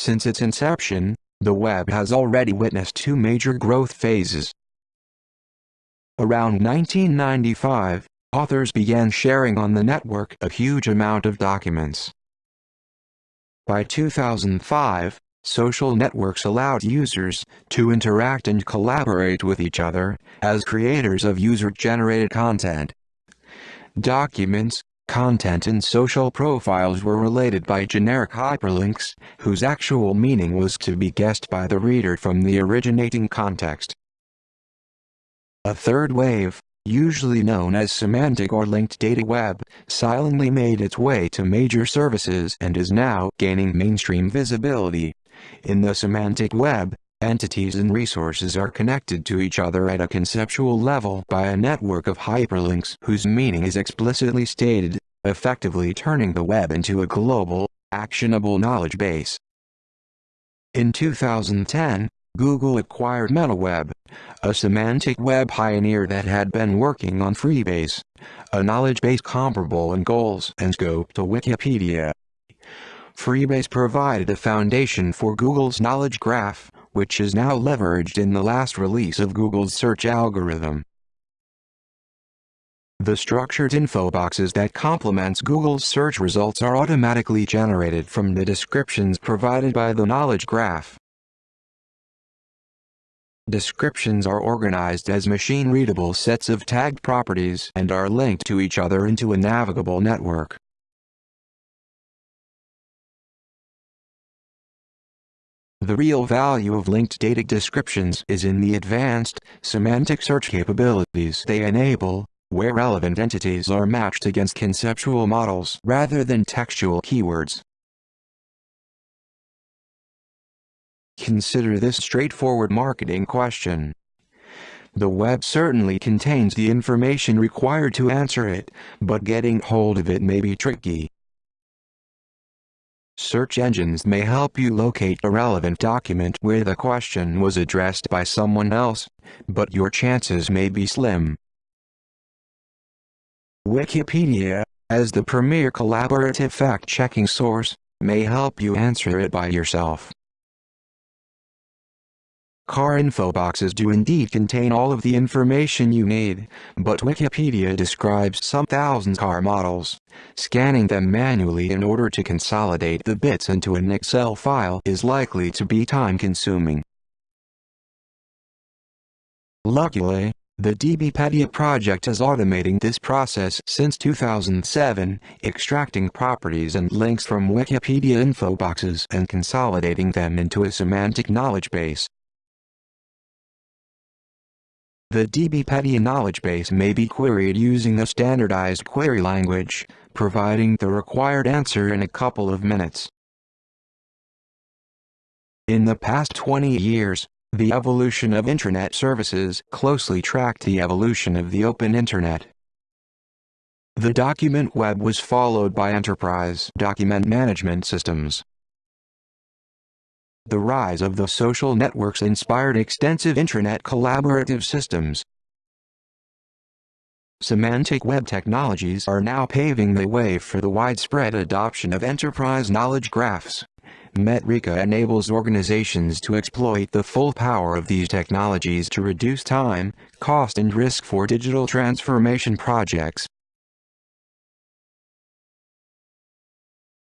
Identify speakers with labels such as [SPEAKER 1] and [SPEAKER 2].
[SPEAKER 1] Since its inception, the web has already witnessed two major growth phases. Around 1995, authors began sharing on the network a huge amount of documents. By 2005, social networks allowed users to interact and collaborate with each other as creators of user-generated content. Documents, content and social profiles were related by generic hyperlinks, whose actual meaning was to be guessed by the reader from the originating context. A third wave, usually known as semantic or linked data web, silently made its way to major services and is now gaining mainstream visibility. In the semantic web, entities and resources are connected to each other at a conceptual level by a network of hyperlinks whose meaning is explicitly stated, effectively turning the web into a global, actionable knowledge base. In 2010, Google acquired MetaWeb, a semantic web pioneer that had been working on Freebase, a knowledge base comparable in goals and scope to Wikipedia. Freebase provided a foundation for Google's knowledge graph, which is now leveraged in the last release of Google's search algorithm. The structured info boxes that complements Google's search results are automatically generated from the descriptions provided by the knowledge graph. Descriptions are organized as machine-readable sets of tagged properties and are linked to each other into a navigable network. The real value of linked data descriptions is in the advanced, semantic search capabilities they enable, where relevant entities are matched against conceptual models rather than textual keywords. Consider this straightforward marketing question. The web certainly contains the information required to answer it, but getting hold of it may be tricky. Search engines may help you locate a relevant document where the question was addressed by someone else, but your chances may be slim. Wikipedia, as the premier collaborative fact-checking source, may help you answer it by yourself. Car info boxes do indeed contain all of the information you need, but Wikipedia describes some thousand car models. Scanning them manually in order to consolidate the bits into an Excel file is likely to be time-consuming. Luckily, the DBpedia project is automating this process since 2007, extracting properties and links from Wikipedia info boxes and consolidating them into a semantic knowledge base. The DBpedia knowledge base may be queried using a standardized query language, providing the required answer in a couple of minutes. In the past 20 years, the evolution of Internet services closely tracked the evolution of the open Internet. The document web was followed by enterprise document management systems. The rise of the social networks inspired extensive Internet collaborative systems. Semantic web technologies are now paving the way for the widespread adoption of enterprise knowledge graphs. Metrika enables organizations to exploit the full power of these technologies to reduce time, cost and risk for digital transformation projects.